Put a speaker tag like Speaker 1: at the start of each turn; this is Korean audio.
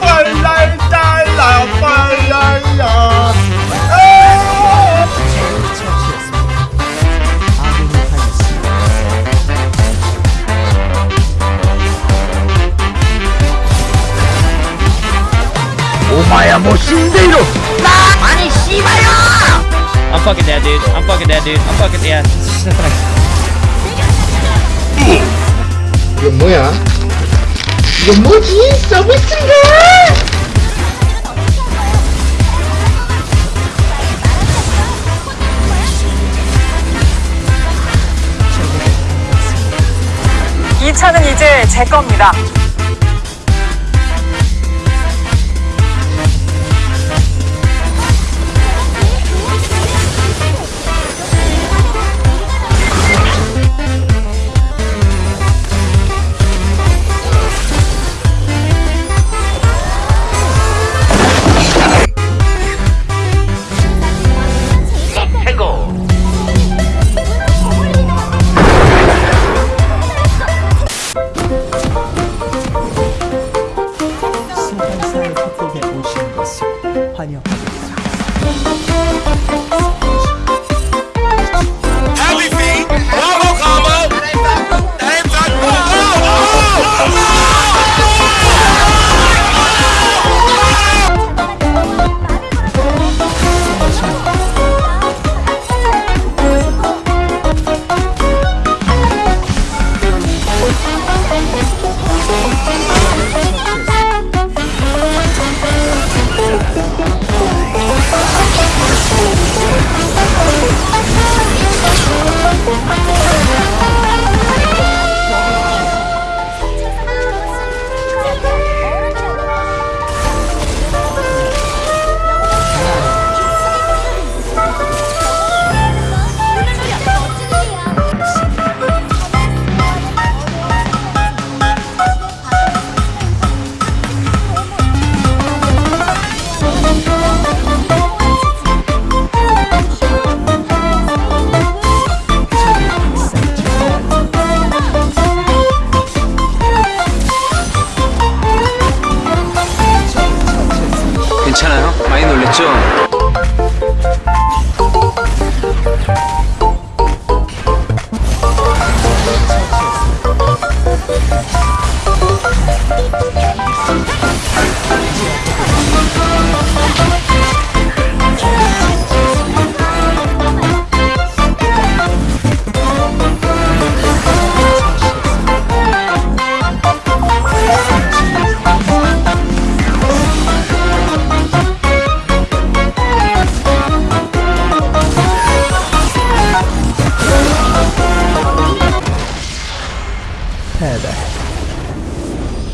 Speaker 1: 빨랄 달라 빨랄라 오마야 뭐 신데이로
Speaker 2: I'm fucking dead, dude. I'm fucking dead, dude. I'm fucking dead.
Speaker 1: 이건 뭐야? 이건 뭐지? 서비스인가?
Speaker 3: 이 차는 이제 제 겁니다.
Speaker 4: 환영합니다.